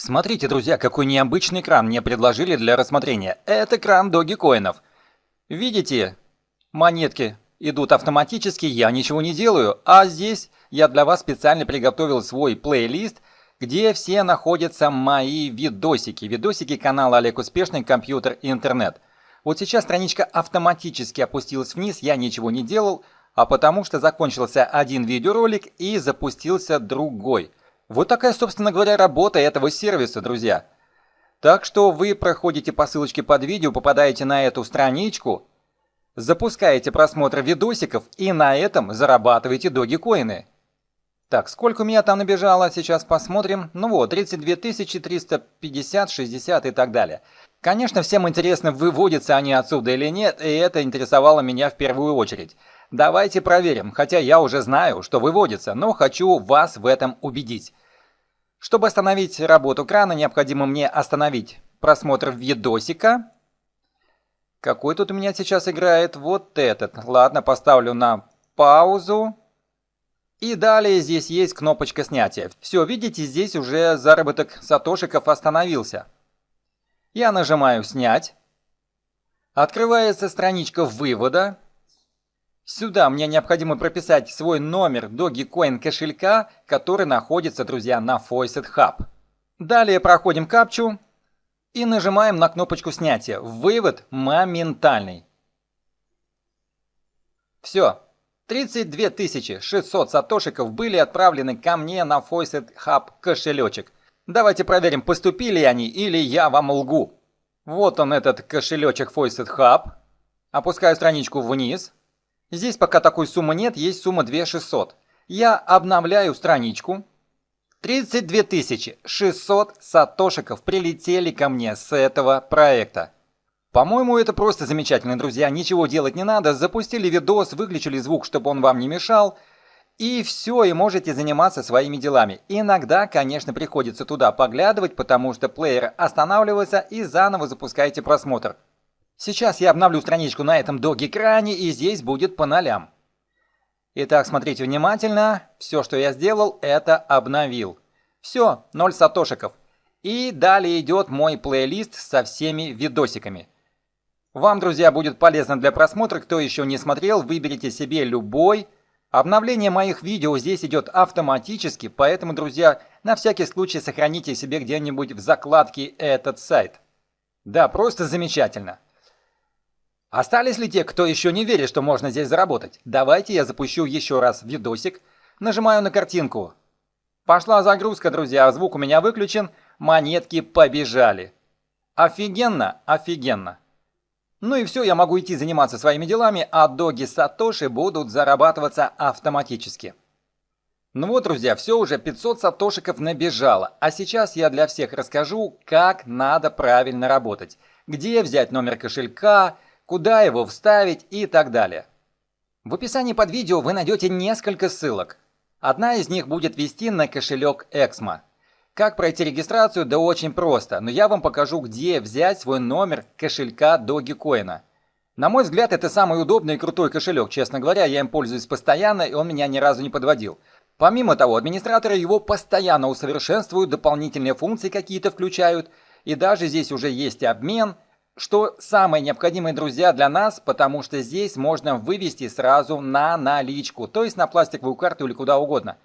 Смотрите, друзья, какой необычный кран мне предложили для рассмотрения. Это кран Dogecoin'ов. Видите, монетки идут автоматически, я ничего не делаю. А здесь я для вас специально приготовил свой плейлист, где все находятся мои видосики. Видосики канала Олег Успешный, компьютер и интернет. Вот сейчас страничка автоматически опустилась вниз, я ничего не делал, а потому что закончился один видеоролик и запустился другой. Вот такая, собственно говоря, работа этого сервиса, друзья. Так что вы проходите по ссылочке под видео, попадаете на эту страничку, запускаете просмотр видосиков и на этом зарабатываете доги-коины. Так, сколько у меня там набежало, сейчас посмотрим. Ну вот, 32 350, 60 и так далее. Конечно, всем интересно, выводятся они отсюда или нет, и это интересовало меня в первую очередь. Давайте проверим, хотя я уже знаю, что выводится, но хочу вас в этом убедить. Чтобы остановить работу крана, необходимо мне остановить просмотр видосика. Какой тут у меня сейчас играет? Вот этот. Ладно, поставлю на паузу. И далее здесь есть кнопочка снятия. Все, видите, здесь уже заработок сатошиков остановился. Я нажимаю «Снять». Открывается страничка вывода. Сюда мне необходимо прописать свой номер Dogecoin кошелька, который находится, друзья, на Faucet Hub. Далее проходим капчу и нажимаем на кнопочку снятия. Вывод моментальный. Все. 32 600 сатошиков были отправлены ко мне на Faucet Hub кошелечек. Давайте проверим, поступили они или я вам лгу. Вот он этот кошелечек Faucet Hub. Опускаю страничку вниз. Здесь пока такой суммы нет, есть сумма 2600. Я обновляю страничку. 32 600 сатошиков прилетели ко мне с этого проекта. По-моему, это просто замечательно, друзья. Ничего делать не надо. Запустили видос, выключили звук, чтобы он вам не мешал. И все, и можете заниматься своими делами. Иногда, конечно, приходится туда поглядывать, потому что плеер останавливается и заново запускаете просмотр. Сейчас я обновлю страничку на этом док-экране, и здесь будет по нолям. Итак, смотрите внимательно. Все, что я сделал, это обновил. Все, 0 сатошиков. И далее идет мой плейлист со всеми видосиками. Вам, друзья, будет полезно для просмотра. Кто еще не смотрел, выберите себе любой. Обновление моих видео здесь идет автоматически, поэтому, друзья, на всякий случай сохраните себе где-нибудь в закладке этот сайт. Да, просто замечательно. Остались ли те, кто еще не верит, что можно здесь заработать? Давайте я запущу еще раз видосик. Нажимаю на картинку. Пошла загрузка, друзья, звук у меня выключен, монетки побежали. Офигенно, офигенно. Ну и все, я могу идти заниматься своими делами, а доги Сатоши будут зарабатываться автоматически. Ну вот, друзья, все уже 500 сатошиков набежало, а сейчас я для всех расскажу, как надо правильно работать. Где взять номер кошелька, куда его вставить и так далее. В описании под видео вы найдете несколько ссылок. Одна из них будет вести на кошелек Exmo. Как пройти регистрацию? Да очень просто, но я вам покажу, где взять свой номер кошелька Dogecoin. На мой взгляд, это самый удобный и крутой кошелек. Честно говоря, я им пользуюсь постоянно, и он меня ни разу не подводил. Помимо того, администраторы его постоянно усовершенствуют, дополнительные функции какие-то включают, и даже здесь уже есть обмен – что самое необходимое, друзья, для нас, потому что здесь можно вывести сразу на наличку, то есть на пластиковую карту или куда угодно.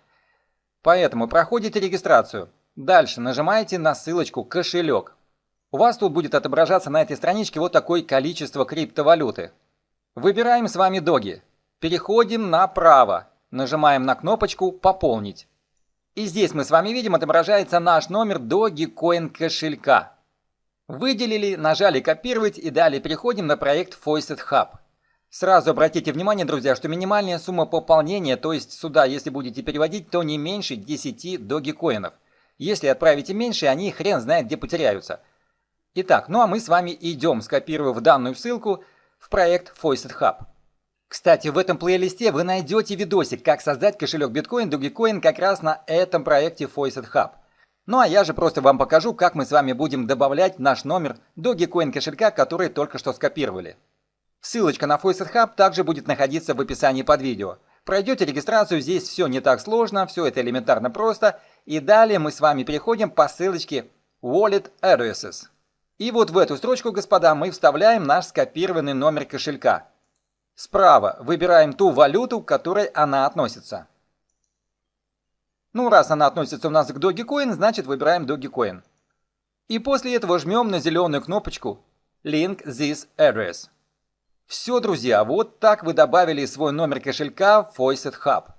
Поэтому проходите регистрацию. Дальше нажимаете на ссылочку «Кошелек». У вас тут будет отображаться на этой страничке вот такое количество криптовалюты. Выбираем с вами доги. Переходим направо. Нажимаем на кнопочку «Пополнить». И здесь мы с вами видим отображается наш номер Dogecoin кошелька. Выделили, нажали «Копировать» и далее переходим на проект Faucet Hub. Сразу обратите внимание, друзья, что минимальная сумма пополнения, то есть сюда, если будете переводить, то не меньше 10 догикоинов. Если отправите меньше, они хрен знает где потеряются. Итак, ну а мы с вами идем, скопировав данную ссылку в проект Faucet Hub. Кстати, в этом плейлисте вы найдете видосик, как создать кошелек биткоин, Dogecoin как раз на этом проекте Faucet Hub. Ну а я же просто вам покажу, как мы с вами будем добавлять наш номер Dogecoin кошелька, который только что скопировали. Ссылочка на Faucet Hub также будет находиться в описании под видео. Пройдете регистрацию, здесь все не так сложно, все это элементарно просто. И далее мы с вами переходим по ссылочке Wallet Addresses. И вот в эту строчку, господа, мы вставляем наш скопированный номер кошелька. Справа выбираем ту валюту, к которой она относится. Ну, раз она относится у нас к Dogecoin, значит выбираем Dogecoin. И после этого жмем на зеленую кнопочку Link this address. Все, друзья, вот так вы добавили свой номер кошелька в Faucet Hub.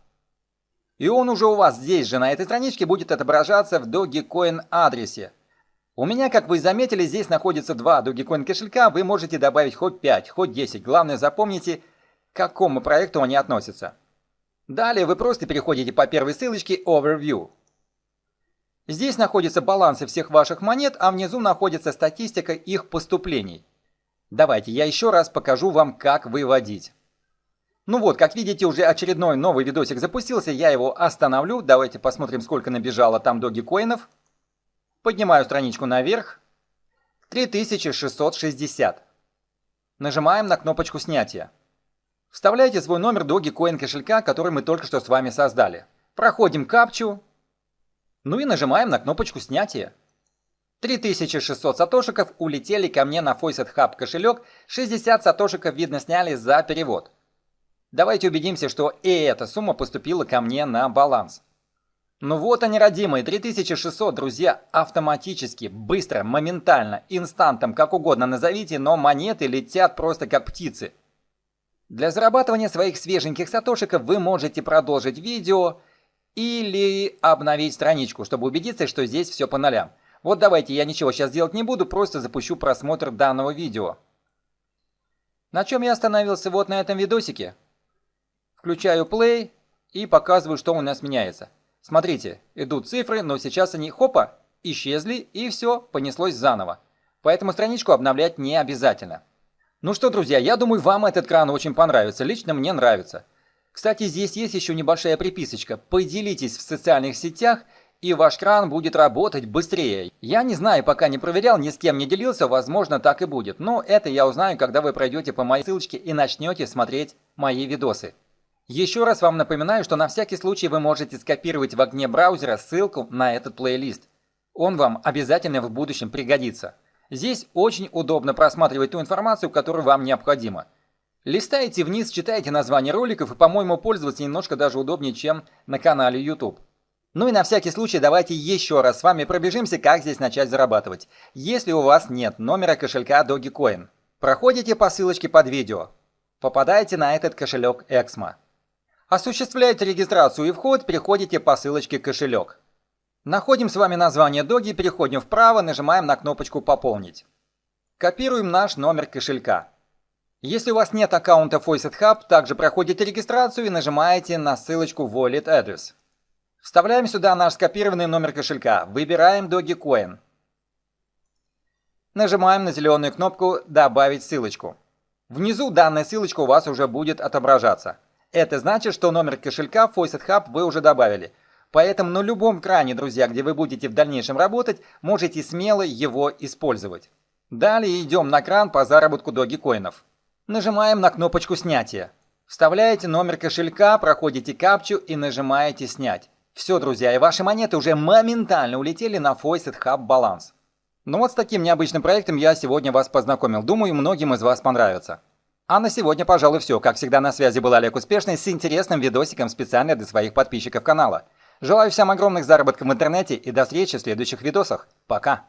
И он уже у вас здесь же, на этой страничке, будет отображаться в Dogecoin адресе. У меня, как вы заметили, здесь находится два Dogecoin кошелька, вы можете добавить хоть 5, хоть 10. Главное запомните, к какому проекту они относятся. Далее вы просто переходите по первой ссылочке Overview. Здесь находятся балансы всех ваших монет, а внизу находится статистика их поступлений. Давайте я еще раз покажу вам, как выводить. Ну вот, как видите, уже очередной новый видосик запустился, я его остановлю. Давайте посмотрим, сколько набежало там догикоинов. Поднимаю страничку наверх. 3660. Нажимаем на кнопочку снятия. Вставляйте свой номер Dogecoin кошелька, который мы только что с вами создали. Проходим капчу. Ну и нажимаем на кнопочку снятия. 3600 сатошиков улетели ко мне на Faucet Hub кошелек, 60 сатошиков видно сняли за перевод. Давайте убедимся, что и эта сумма поступила ко мне на баланс. Ну вот они, родимые, 3600, друзья, автоматически, быстро, моментально, инстантом, как угодно назовите, но монеты летят просто как птицы. Для зарабатывания своих свеженьких сатошиков вы можете продолжить видео или обновить страничку, чтобы убедиться, что здесь все по нулям. Вот давайте, я ничего сейчас делать не буду, просто запущу просмотр данного видео. На чем я остановился вот на этом видосике? Включаю play и показываю, что у нас меняется. Смотрите, идут цифры, но сейчас они, хопа, исчезли и все, понеслось заново. Поэтому страничку обновлять не обязательно. Ну что, друзья, я думаю, вам этот кран очень понравится. Лично мне нравится. Кстати, здесь есть еще небольшая приписочка. Поделитесь в социальных сетях, и ваш кран будет работать быстрее. Я не знаю, пока не проверял, ни с кем не делился, возможно, так и будет. Но это я узнаю, когда вы пройдете по моей ссылочке и начнете смотреть мои видосы. Еще раз вам напоминаю, что на всякий случай вы можете скопировать в окне браузера ссылку на этот плейлист. Он вам обязательно в будущем пригодится. Здесь очень удобно просматривать ту информацию, которая вам необходима. Листаете вниз, читаете названия роликов и, по-моему, пользоваться немножко даже удобнее, чем на канале YouTube. Ну и на всякий случай давайте еще раз с вами пробежимся, как здесь начать зарабатывать. Если у вас нет номера кошелька Dogecoin, проходите по ссылочке под видео. Попадаете на этот кошелек Exmo. Осуществляете регистрацию и вход, переходите по ссылочке «Кошелек». Находим с вами название Доги, переходим вправо, нажимаем на кнопочку «Пополнить». Копируем наш номер кошелька. Если у вас нет аккаунта Faucet Hub, также проходите регистрацию и нажимаете на ссылочку Wallet Address. Вставляем сюда наш скопированный номер кошелька, выбираем Dogecoin. Нажимаем на зеленую кнопку «Добавить ссылочку». Внизу данная ссылочка у вас уже будет отображаться. Это значит, что номер кошелька Faucet Hub вы уже добавили. Поэтому на любом кране, друзья, где вы будете в дальнейшем работать, можете смело его использовать. Далее идем на кран по заработку догикоинов. Нажимаем на кнопочку снятия. Вставляете номер кошелька, проходите капчу и нажимаете снять. Все, друзья, и ваши монеты уже моментально улетели на Faucet Hub баланс. Ну вот с таким необычным проектом я сегодня вас познакомил. Думаю, многим из вас понравится. А на сегодня, пожалуй, все. Как всегда, на связи был Олег Успешный с интересным видосиком специально для своих подписчиков канала. Желаю всем огромных заработков в интернете и до встречи в следующих видосах. Пока!